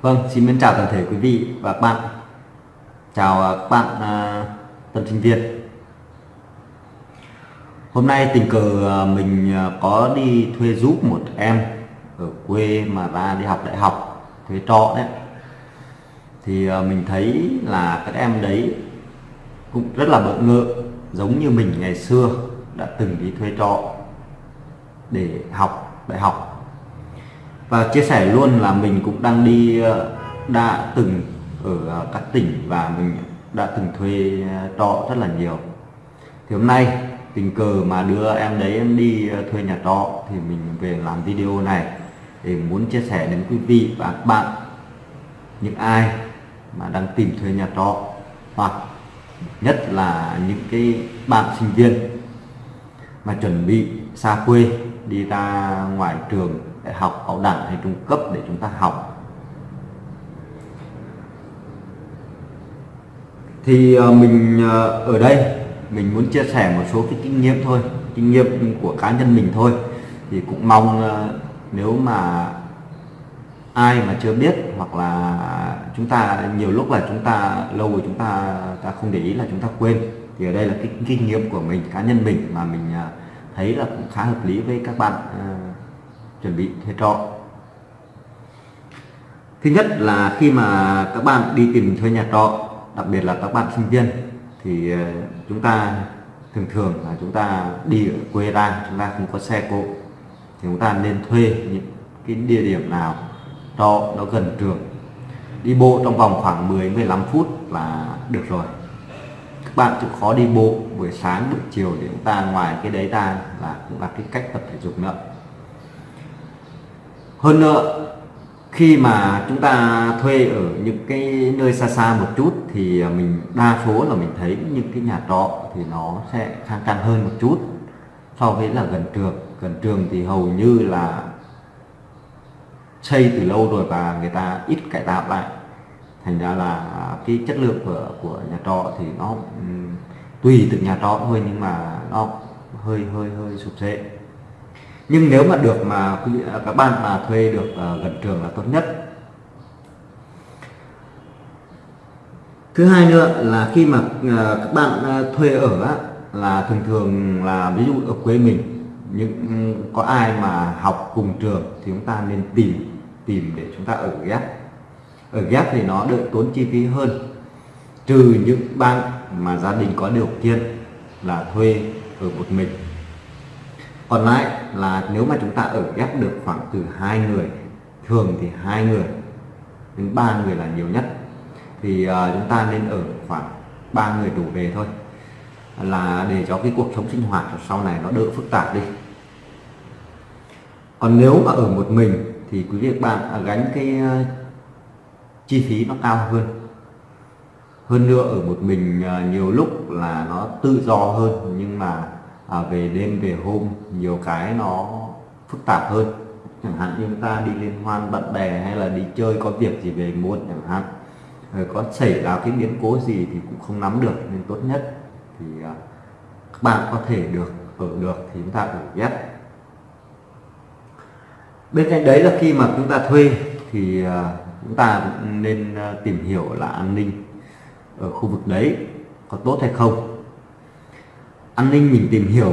Vâng, xin mến chào toàn thể quý vị và các bạn. Chào à, các bạn uh, tân sinh viên. Hôm nay tình cờ à, mình có đi thuê giúp một em ở quê mà ra đi học đại học thuê trọ đấy. Thì mình thấy là các em đấy cũng rất là bỡ ngỡ giống như mình ngày xưa đã từng đi thuê trọ để học đại học và chia sẻ luôn là mình cũng đang đi ờ, đã từng ở ờ, các tỉnh và mình đã từng thuê ờ, trọ rất là nhiều. Thì hôm nay, tình cờ mà đưa em đấy em đi thuê nhà trọ thì mình về làm video này để muốn chia sẻ đến quý vị và các bạn những ai mà đang tìm thuê nhà trọ hoặc nhất là những cái bạn sinh viên mà chuẩn bị xa quê đi ra ngoài trường đại học cao đẳng hay trung cấp để chúng ta học. Thì ờ, mình ờ, ở đây, mình muốn chia sẻ một số cái kinh nghiệm thôi, kinh nghiệm của cá nhân mình thôi. Thì cũng mong ờ, nếu mà ai mà chưa biết hoặc là chúng ta, nhiều lúc là chúng ta, lâu rồi chúng ta ta không để ý là chúng ta quên, thì ở đây là cái kinh nghiệm của mình, cá nhân mình mà mình thấy là cũng khá hợp lý với các bạn chuẩn bị thuê trọ. Thứ nhất là khi mà các bạn đi tìm thuê nhà trọ, đặc biệt là các bạn sinh viên, thì ờ, chúng ta thường thường là chúng ta đi ở quê ra, chúng ta không có xe cộ. Thì chúng ta nên thuê những cái địa điểm nào trọ nó gần trường. Đi bộ trong vòng khoảng 10 15 phút là được rồi. Các bạn chịu khó đi bộ buổi sáng, buổi chiều để chúng ta ngoài cái đấy ra là cũng là cái cách tập thể dục nữa hơn nữa, khi mà chúng ta thuê ở những cái nơi xa xa một chút thì à, mình đa số là mình thấy những cái nhà trọ thì nó sẽ khang trang hơn một chút so với là gần trường. Gần trường thì hầu như là xây từ lâu rồi và người ta ít cải tạo lại. Thành ra là cái chất lượng của của nhà trọ thì nó tùy từng nhà trọ thôi nhưng mà nó hơi hơi hơi sụp sệ nhưng nếu mà được mà à, các bạn mà thuê được à, gần trường là tốt nhất. Thứ hai nữa là khi mà à, các bạn thuê ở là thường thường là ví dụ ở quê mình, những có ai mà học cùng trường thì chúng ta nên tìm tìm để chúng ta ở ghép. Ở ghép thì nó đỡ tốn chi phí hơn. Trừ những bạn mà gia đình có điều kiện là thuê ở một mình còn lại là nếu mà chúng ta ở ghép được khoảng từ hai người thường thì hai người đến ba người là nhiều nhất. Thì uh, chúng ta nên ở khoảng ba người đủ về thôi là để cho cái cuộc sống sinh hoạt sau này nó đỡ phức tạp đi. Còn nếu mà ở một mình thì quý vị bạn à, gánh cái à, chi phí nó cao hơn. Hơn nữa ở một mình nhiều lúc là nó tự do hơn nhưng mà à, về đêm về hôm nhiều cái nó phức tạp hơn. Chẳng hạn như chúng ta đi liên hoan bạn bè hay là đi chơi có việc gì về muộn chẳng hạn. Rồi có xảy ra cái biến cố gì thì cũng không nắm được nên tốt nhất thì à, các bạn có thể được ở được thì chúng ta ở ghép. Bên cạnh đấy là khi mà chúng ta thuê thì à, chúng ta nên à, tìm hiểu là an ninh ở khu vực đấy có tốt hay không an ninh mình tìm hiểu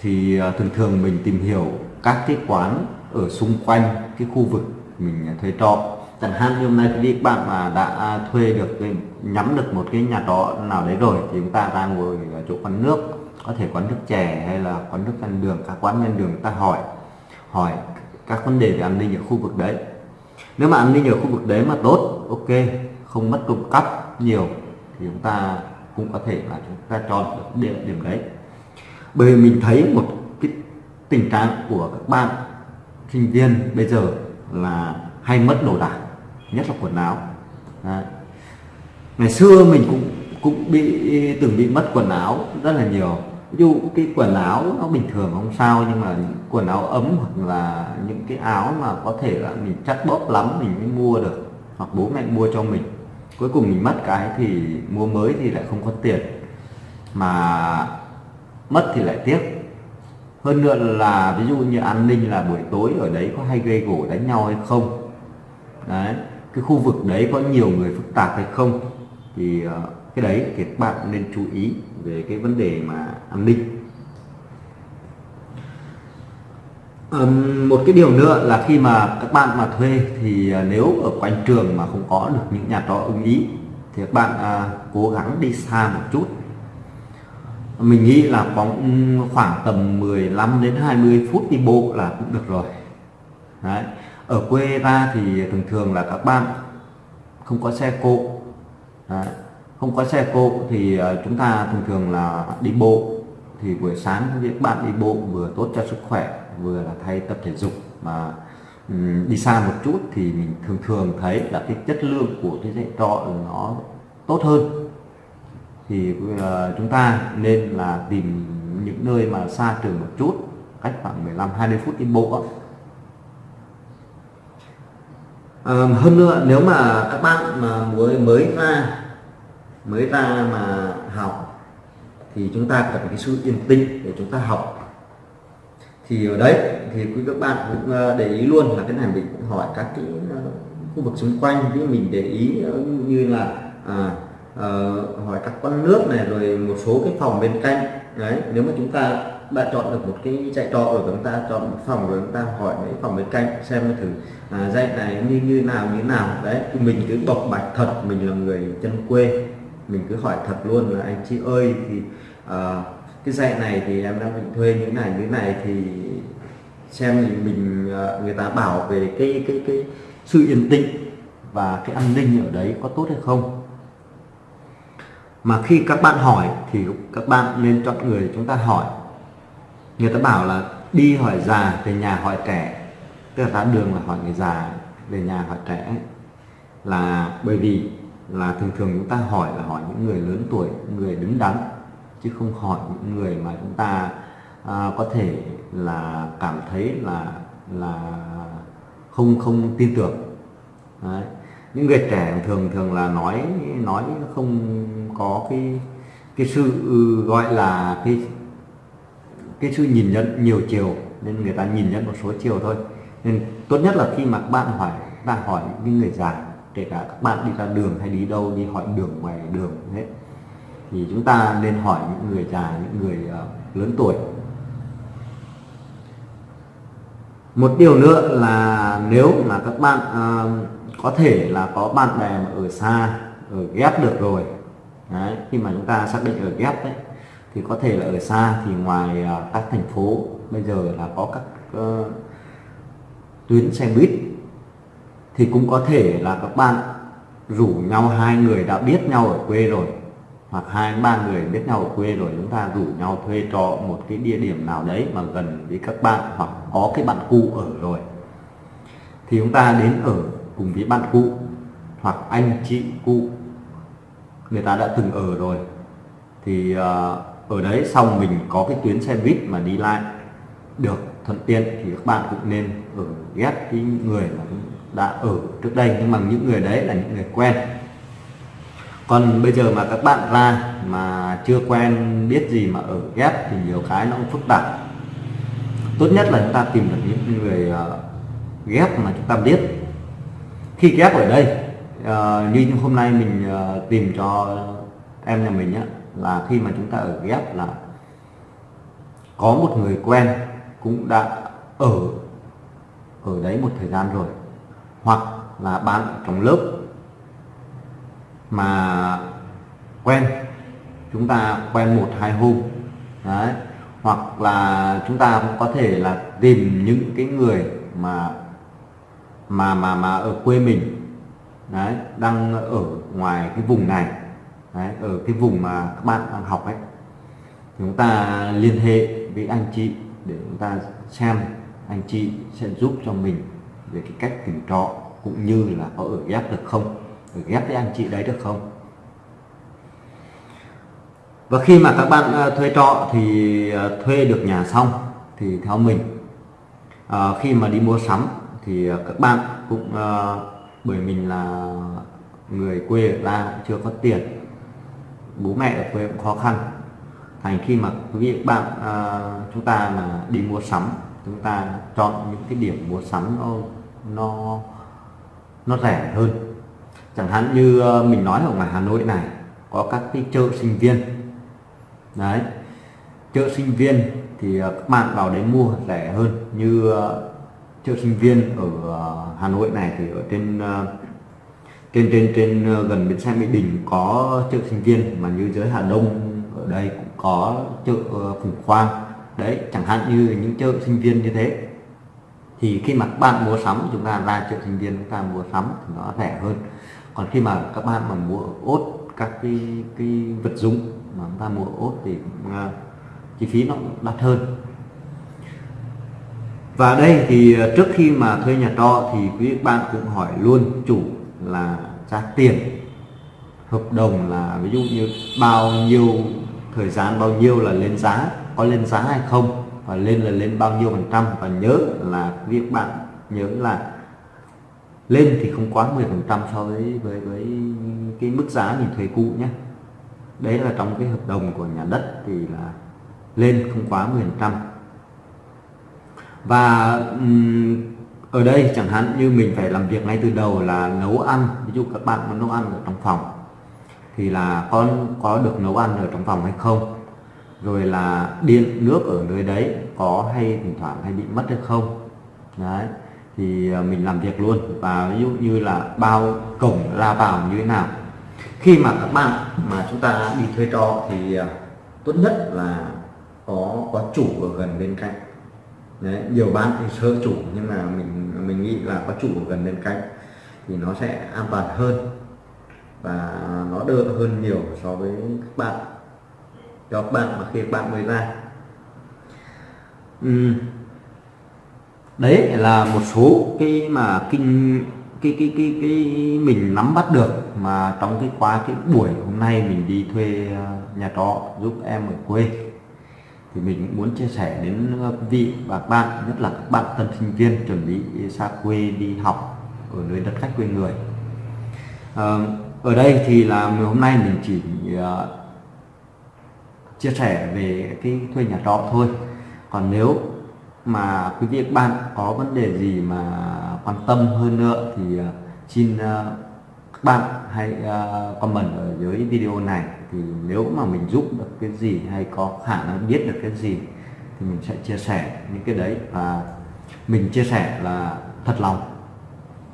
thì à, thường thường mình tìm hiểu các cái quán ở xung quanh cái khu vực mình thuê trọ. Chẳng hạn như hôm nay quý các bạn mà đã thuê được ừ, nhắm được một cái nhà trọ nào đấy rồi thì chúng ta ra ngồi ở chỗ quán nước, có thể quán nước chè hay là quán nước ven đường, các quán ven đường ta hỏi hỏi các vấn đề về an ninh ở khu vực đấy. Nếu mà an ninh ở khu vực đấy mà tốt, ok, không mất công cắp nhiều thì chúng ta cũng có thể là chúng ta chọn được điểm điểm đấy bởi vì mình thấy một cái tình trạng của các bạn sinh viên bây giờ là hay mất đồ đạc, nhất là quần áo. Đấy. ngày xưa mình cũng cũng bị, từng bị mất quần áo rất là nhiều. Ví dụ cái quần áo nó bình thường không sao, nhưng mà quần áo ấm hoặc là những cái áo mà có thể là mình chắc bóp lắm mình mới mua được, hoặc bố mẹ mua cho mình. Cuối cùng mình mất cái thì mua mới thì lại không có tiền. Mà mất thì lại tiếc. Hơn nữa là ví dụ như an ninh là buổi tối ở đấy có hay gây gỗ đánh nhau hay không? Đấy cái khu vực đấy có nhiều người phức tạp hay không? Thì ờ, cái đấy thì các bạn nên chú ý về cái vấn đề mà an ninh. Um, một cái điều nữa là khi mà các bạn mà thuê thì ờ, nếu ở quanh trường mà không có được những nhà trọ ưng ý thì các bạn à, cố gắng đi xa một chút mình nghĩ là có khoảng tầm 15 đến 20 phút đi bộ là cũng được rồi Đấy. ở quê ra thì thường thường là các bạn không có xe cộ Đấy. không có xe cộ thì ờ, chúng ta thường thường là đi bộ thì buổi sáng các bạn đi bộ vừa tốt cho sức khỏe, vừa là thay tập thể dục mà đi xa một chút thì mình thường thường thấy là cái chất lượng của cái dạy trọ nó tốt hơn thì ờ, chúng ta nên là tìm những nơi mà xa trường một chút cách khoảng 15 20 phút đi bộ à, hơn nữa nếu mà các bạn mà mới mới ra mới ra mà học thì chúng ta cần cái sự yên tĩnh để chúng ta học. Thì ở đấy thì quý các bạn cũng ờ, để ý luôn là cái này mình cũng hỏi các cái khu vực xung quanh thì mình để ý như là à, uh, hỏi các con nước này rồi một số cái phòng bên cạnh. Đấy nếu mà chúng ta đã chọn được một cái chạy trọ rồi chúng ta chọn một phòng rồi chúng ta hỏi mấy phòng bên cạnh xem thử à, dạy này như như nào như nào. Đấy thì mình cứ bộc bạch thật mình là người chân quê. Mình cứ hỏi thật luôn là anh chị ơi thì à, cái dạy này thì em đang định thuê như này như này thì xem thì mình ờ, người ta bảo về cái cái cái sự yên tĩnh và cái an ninh ở đấy có tốt hay không mà khi các bạn hỏi thì các bạn nên chọn người chúng ta hỏi. Người ta bảo là đi hỏi già về nhà hỏi trẻ. Tức là ra đường là hỏi người già về nhà hỏi trẻ. Là bởi vì là thường thường chúng ta hỏi là hỏi những người lớn tuổi người đứng đắn chứ không hỏi những người mà chúng ta à, có thể là cảm thấy là là không không tin tưởng. Đấy những người trẻ thường thường là nói nói không có cái cái sự ừ, gọi là cái cái sự nhìn nhận nhiều chiều nên người ta nhìn nhận một số chiều thôi. Nên tốt nhất là khi mà các bạn hỏi bạn hỏi những người già kể cả các bạn đi ra đường hay đi đâu đi hỏi đường ngoài đường hết thì chúng ta nên hỏi những người già những người uh, lớn tuổi. Một điều nữa là nếu mà các bạn uh, có thể là có bạn bè mà ở xa ở ghép được rồi. Đấy, khi mà chúng ta xác định ở ghép đấy thì có thể là ở xa thì ngoài uh, các thành phố bây giờ là có các uh, tuyến xe buýt thì cũng có thể là các bạn rủ nhau hai người đã biết nhau ở quê rồi hoặc hai ba người biết nhau ở quê rồi chúng ta rủ nhau thuê trọ một cái địa điểm nào đấy mà gần với các bạn hoặc có cái bạn cũ ở rồi. Thì chúng ta đến ở cùng với bạn cũ hoặc anh chị cũ người ta đã từng ở rồi. Thì à, ở đấy xong mình có cái tuyến xe buýt mà đi lại được thuận tiện thì các bạn cũng nên ở ghép cái người mà đã ở trước đây. Nhưng mà những người đấy là những người quen. Còn bây giờ mà các bạn ra mà chưa quen, biết gì mà ở ghép thì nhiều cái nó cũng phức tạp. Tốt nhất là chúng ta tìm được những người à, ghép mà chúng ta biết khi ghép ở đây uh, như hôm nay mình uh, tìm cho em nhà mình á là khi mà chúng ta ở ghép là có một người quen cũng đã ở ở đấy một thời gian rồi hoặc là bạn trong lớp mà quen chúng ta quen một hai hôm đấy hoặc là chúng ta cũng có thể là tìm những cái người mà mà mà mà ở quê mình đấy đang ở ngoài cái vùng này đấy, ở cái vùng mà các bạn đang học ấy. Chúng ta liên hệ với anh chị để chúng ta xem anh chị sẽ giúp cho mình về cái cách tìm trọ cũng như là có ở ghép được không ở ghép với anh chị đấy được không. Và khi mà các bạn ờ, thuê trọ thì ờ, thuê được nhà xong thì theo mình à, khi mà đi mua sắm thì ờ, các bạn cũng ờ, bởi mình là người quê ở la chưa có tiền, bố mẹ ở quê cũng khó khăn. Thành khi mà quý vị các bạn ờ, chúng ta là đi mua sắm, chúng ta chọn những cái điểm mua sắm nó nó nó rẻ hơn. Chẳng hạn như mình nói ở ngoài Hà Nội này, có các cái chợ sinh viên. Đấy, chợ sinh viên thì các bạn vào đấy mua rẻ hơn, như ờ, chợ sinh viên ở ờ, Hà Nội này thì ở trên ờ, trên trên trên ờ, gần bến xe Mỹ Đình có chợ sinh viên mà như giới Hà Đông ở đây cũng có chợ Phùng Khoang. Đấy chẳng hạn như những chợ sinh viên như thế. Thì khi mà các bạn mua sắm chúng ta ra chợ sinh viên chúng ta mua sắm thì nó rẻ hơn. Còn khi mà các bạn mà mua ốt các cái cái vật dụng mà chúng ta mua ốt thì uh, chi phí nó đắt hơn và đây thì ờ, trước khi mà thuê nhà trọ thì quý bạn cũng hỏi luôn chủ là giá tiền hợp đồng là ví dụ như bao nhiêu, thời gian bao nhiêu là lên giá, có lên giá hay không, và lên là lên bao nhiêu phần trăm. Và nhớ là việc bạn nhớ là lên thì không quá 10 phần trăm so với với với cái mức giá mình thuê cũ nhé. Đấy là trong cái hợp đồng của nhà đất thì là lên không quá 10 phần trăm và um, ở đây chẳng hạn như mình phải làm việc ngay từ đầu là nấu ăn ví dụ các bạn muốn nấu ăn ở trong phòng thì là con có được nấu ăn ở trong phòng hay không? Rồi là điện nước ở nơi đấy có hay thỉnh thoảng hay bị mất hay không? Đấy thì ờ, mình làm việc luôn. Và ví dụ như là bao cổng ra vào như thế nào? Khi mà các bạn mà chúng ta đi thuê trọ thì ờ, tốt nhất là có có chủ ở gần bên cạnh đấy, nhiều bạn thì sơ chủ, nhưng mà mình mình nghĩ là có chủ ở gần bên cạnh thì nó sẽ an toàn hơn và nó đỡ hơn nhiều so với các bạn. Cho các bạn mà khi các bạn mới ra. Uhm. đấy là một số cái mà kinh, cái cái cái cái mình nắm bắt được mà trong cái quá cái buổi hôm nay mình đi thuê ờ, nhà trọ giúp em ở quê thì mình cũng muốn chia sẻ đến ờ, quý vị và các bạn nhất là các bạn tân sinh viên chuẩn bị xa quê đi học ở nơi đất khách quê người. À, ở đây thì là hôm nay mình chỉ uh, chia sẻ về cái thuê nhà trọ thôi. Còn nếu mà quý vị các bạn có vấn đề gì mà quan tâm hơn nữa thì uh, xin uh, các bạn hãy uh, comment ở dưới video này. Thì nếu mà mình giúp được cái gì hay có khả năng biết được cái gì thì mình sẽ chia sẻ những cái đấy. Và mình chia sẻ là thật lòng.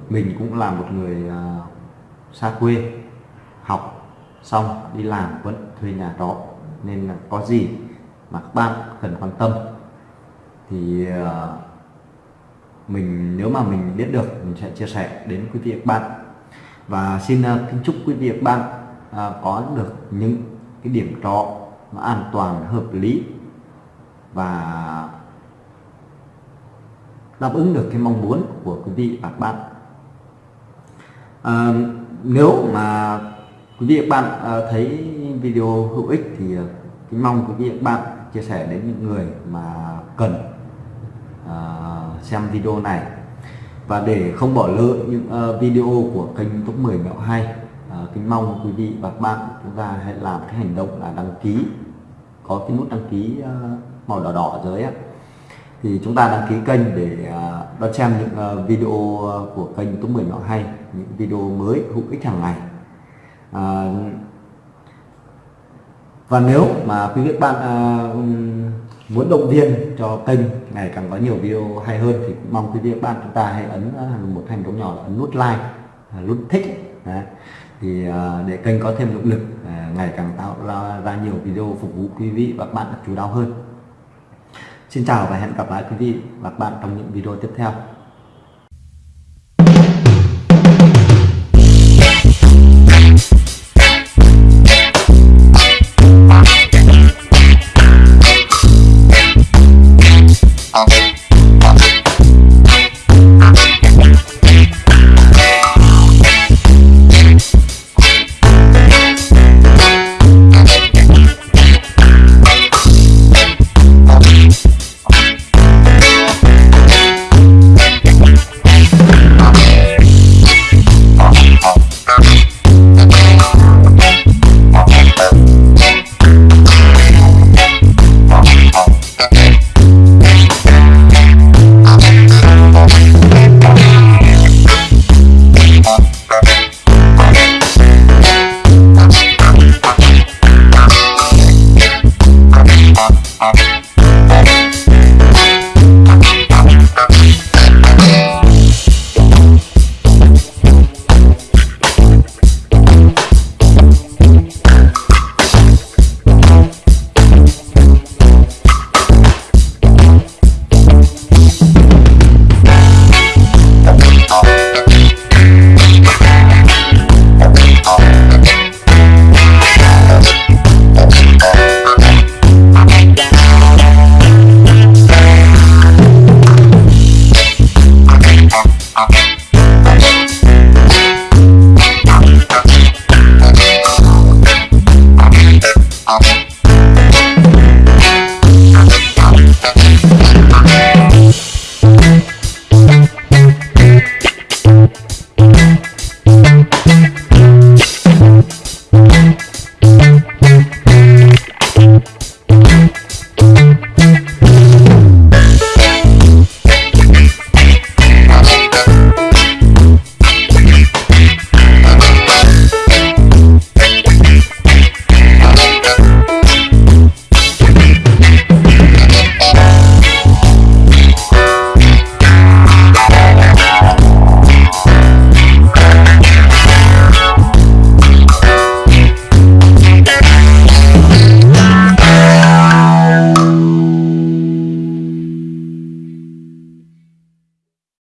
Mình cũng là một người uh, xa quê học xong đi làm vẫn thuê nhà trọ. Nên là có gì mà các bạn cần quan tâm thì uh, mình nếu mà mình biết được mình sẽ chia sẻ đến quý vị các bạn và xin à, kính chúc quý vị và các bạn à, có được những cái điểm trọ mà an toàn hợp lý và đáp ứng được cái mong muốn của quý vị và các bạn. À, nếu mà quý vị và các bạn à, thấy video hữu ích thì kính mong quý vị và các bạn chia sẻ đến những người mà cần xem video này và để không bỏ lỡ những uh, video của kênh top 10 mẹo hay uh, ờ, kính mong quý vị và các bạn chúng ta hãy làm cái hành động là đăng ký có cái nút đăng ký uh, màu đỏ đỏ dưới á thì chúng ta đăng ký kênh để uh, đón xem những uh, video của kênh top 10 mẹo hay những video mới hữu ích hàng ngày. À, và nếu mà quý vị bạn uh, muốn động viên cho kênh ngày càng có nhiều video hay hơn thì cũng mong quý vị bạn chúng ta hãy ấn à, một hành động nhỏ là ấn nút like à, nút thích Đấy. thì để kênh có thêm động lực ngày càng tạo ra, ra nhiều video phục vụ quý vị và các bạn chú đáo hơn Xin chào và hẹn gặp lại quý vị và các bạn trong những video tiếp theo Thank